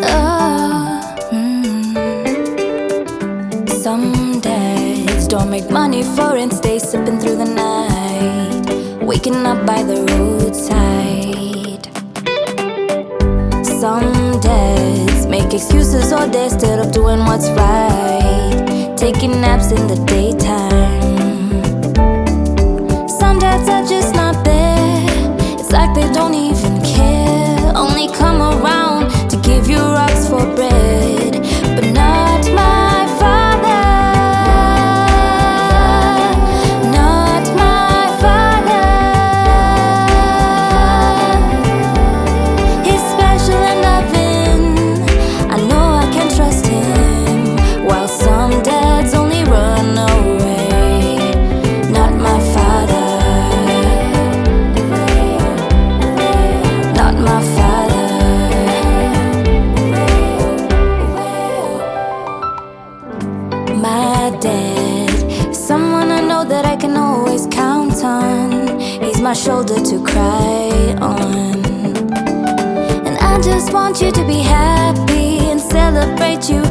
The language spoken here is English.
Oh. Some days don't make money for and stay sipping through the night, waking up by the roadside. Some days make excuses all day, still up doing what's right, taking naps in the daytime. Dad. Someone I know that I can always count on. He's my shoulder to cry on. And I just want you to be happy and celebrate you